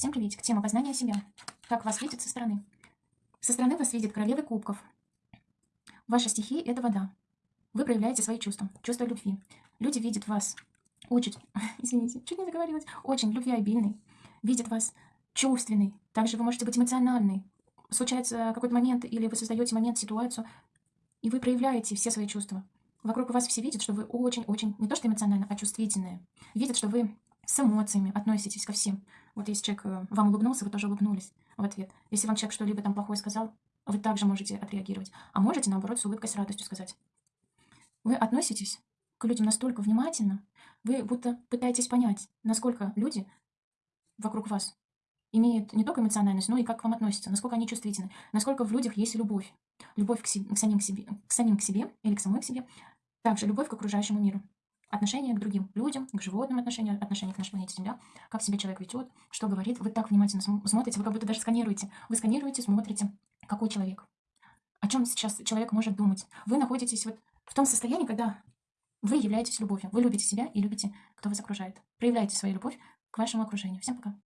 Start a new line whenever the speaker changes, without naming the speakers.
Всем приветик. Тема познания себя. Как вас видят со стороны. Со стороны вас видит королева кубков. Ваша стихия – это вода. Вы проявляете свои чувства, чувства любви. Люди видят вас очень, извините, чуть не заговорилась, очень любвеобильный, видят вас чувственный. Также вы можете быть эмоциональный. Случается какой-то момент, или вы создаете момент, ситуацию, и вы проявляете все свои чувства. Вокруг вас все видят, что вы очень-очень, не то что эмоционально, а чувствительные. Видят, что вы с эмоциями относитесь ко всем. Вот если человек э, вам улыбнулся, вы тоже улыбнулись в ответ. Если вам человек что-либо там плохое сказал, вы также можете отреагировать. А можете, наоборот, с улыбкой, с радостью сказать. Вы относитесь к людям настолько внимательно, вы будто пытаетесь понять, насколько люди вокруг вас имеют не только эмоциональность, но и как к вам относятся, насколько они чувствительны, насколько в людях есть любовь. Любовь к, себе, к, самим, к, себе, к самим к себе или к самой к себе, также любовь к окружающему миру. Отношение к другим людям, к животным отношения, отношение к нашей планете Земля, как себя человек ведет, что говорит. Вы так внимательно смотрите, вы как будто даже сканируете. Вы сканируете, смотрите, какой человек. О чем сейчас человек может думать. Вы находитесь вот в том состоянии, когда вы являетесь любовью. Вы любите себя и любите, кто вас окружает. Проявляйте свою любовь к вашему окружению. Всем пока.